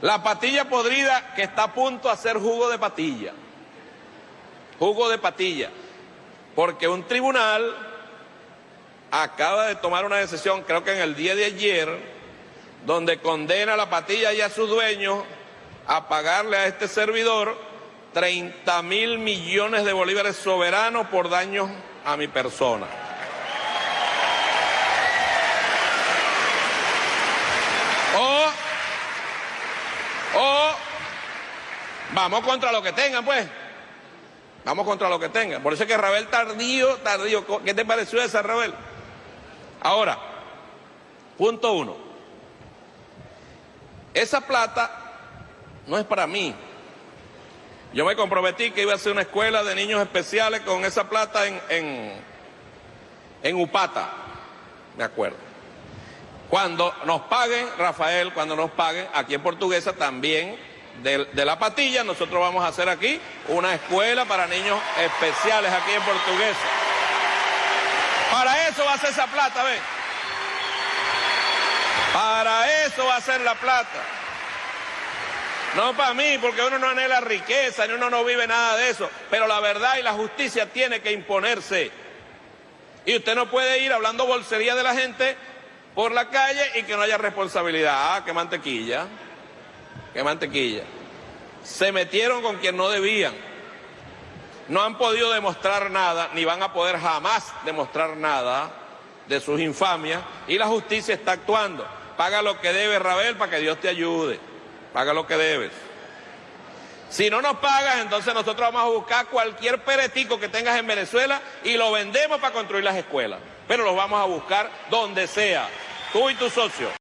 La patilla podrida que está a punto de hacer jugo de patilla. Jugo de patilla. Porque un tribunal acaba de tomar una decisión, creo que en el día de ayer, donde condena a la patilla y a sus dueños a pagarle a este servidor 30 mil millones de bolívares soberanos por daños a mi persona. Vamos contra lo que tengan, pues. Vamos contra lo que tengan. Por eso es que Rabel tardío, tardío. ¿Qué te pareció esa, Rabel? Ahora, punto uno. Esa plata no es para mí. Yo me comprometí que iba a hacer una escuela de niños especiales con esa plata en, en, en Upata, me acuerdo. Cuando nos paguen, Rafael, cuando nos paguen, aquí en Portuguesa también, de, la patilla, nosotros vamos a hacer aquí una escuela para niños especiales aquí en Portuguesa. Para eso va a ser esa plata, ¿ves? Para eso va a ser la plata. No para mí, porque uno no anhela riqueza, ni uno no vive nada de eso. Pero la verdad y la justicia tiene que imponerse. Y usted no puede ir hablando bolsería de la gente por la calle y que no haya responsabilidad. Ah, qué mantequilla. Qué mantequilla. Se metieron con quien no debían. No han podido demostrar nada, ni van a poder jamás demostrar nada de sus infamias. Y la justicia está actuando. Paga lo que debe, Rabel, para que Dios te ayude paga lo que debes. Si no nos pagas, entonces nosotros vamos a buscar cualquier peretico que tengas en Venezuela y lo vendemos para construir las escuelas. Pero los vamos a buscar donde sea, tú y tu socio.